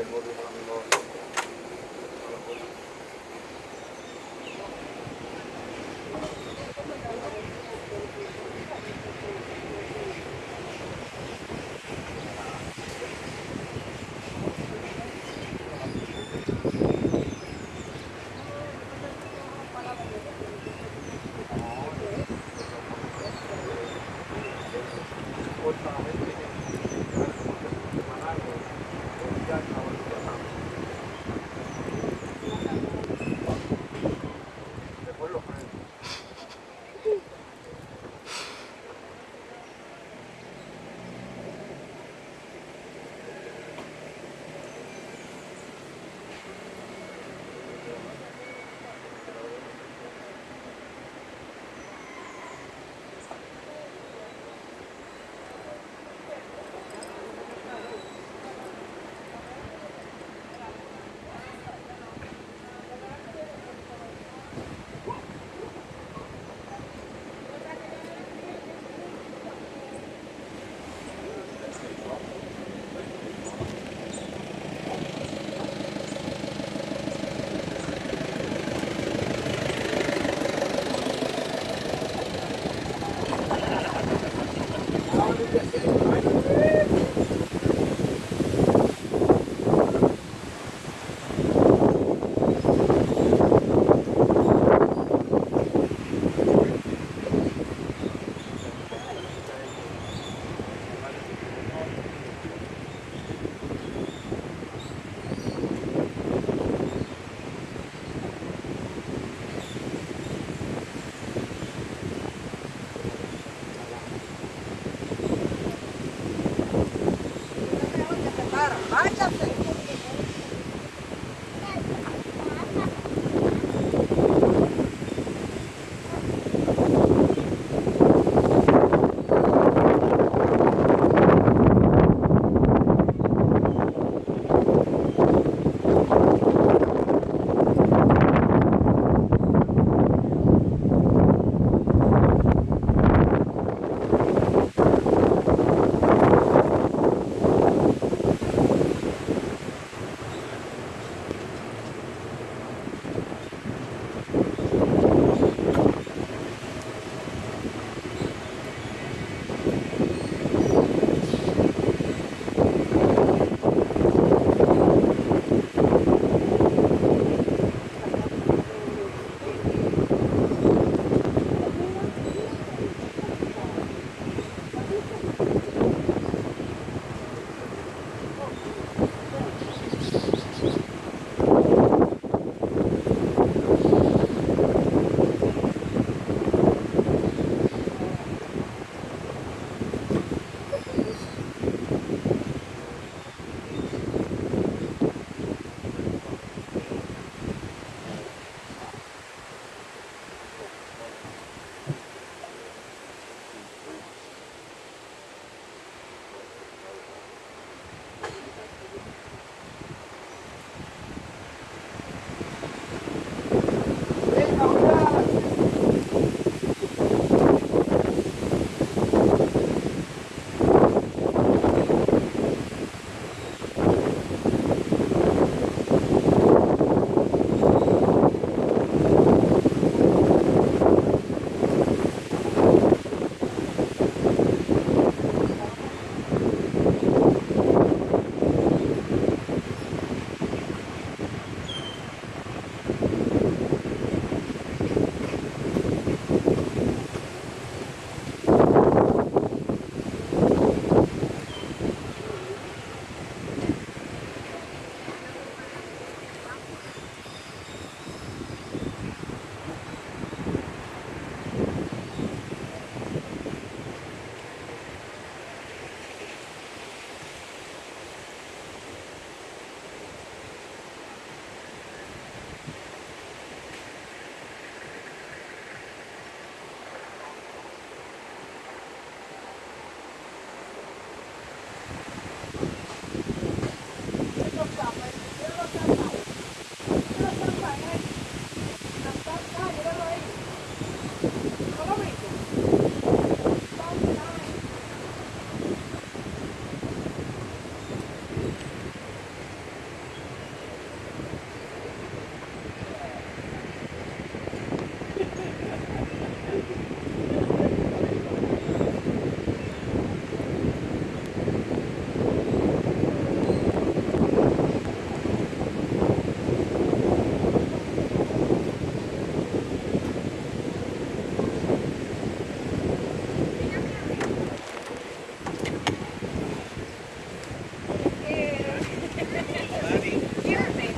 الله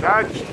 That's